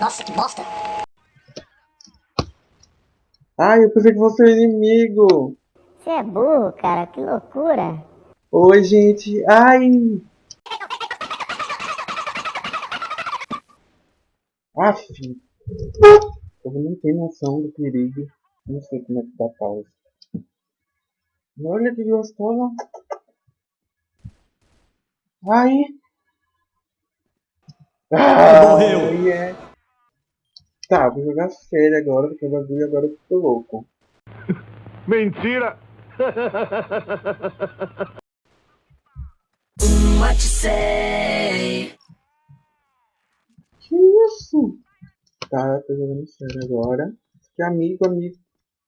Nossa, que bosta! Ai, eu pensei que fosse o inimigo! Você é burro, cara, que loucura! Oi, gente! Ai! Aff! Eu não tenho noção do perigo. Não sei como é que dá pausa. Olha que gostosa! Ai! Ah, morreu. Yeah. Tá, vou jogar sério agora, porque o bagulho agora eu tô louco. Mentira! What you say? Que isso? Tá, tô jogando sério agora. Que amigo, amigo.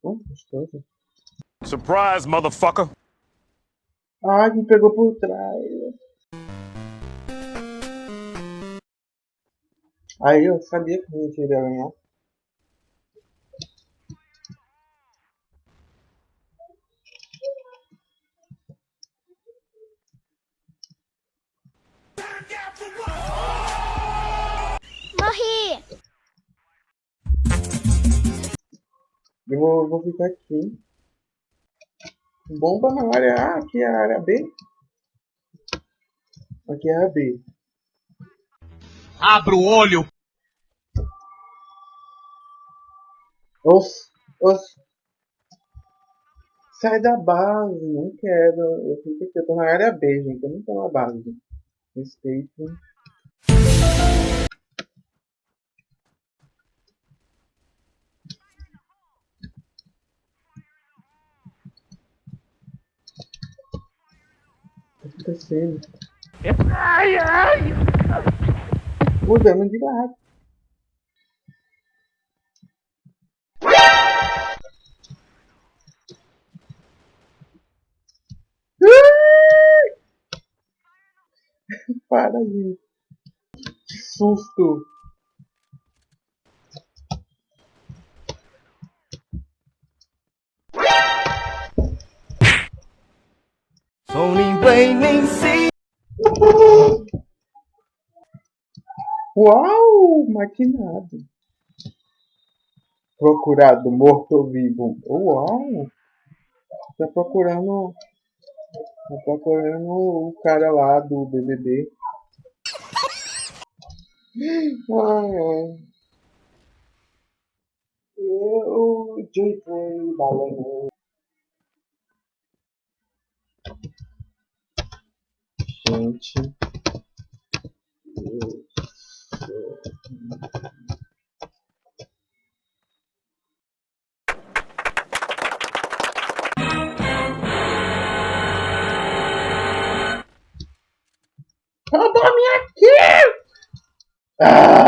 Oh, gostoso. Surprise, motherfucker! Ai, me pegou por trás. Aí eu sabia que a gente iria ganhar. Morri! Eu vou, vou ficar aqui. Bomba na área A, aqui é a área B. Aqui é a B. Abra o olho! Os, os. Sai da base, não quero. Eu fico aqui, eu tô na área B, gente. Eu não tô na base. Respeito. O que tá acontecendo? Ai, ai! Mudando de lado. Para, gente. Que susto. Sou nem bem nem sei. Uau! Maquinado. Procurado, morto ou vivo. Uau! Tá procurando. Tá procurando o cara lá do BBB. Ai, ai. Eu. Boy balão. Gente. Eu Roubou minha kill! Ah!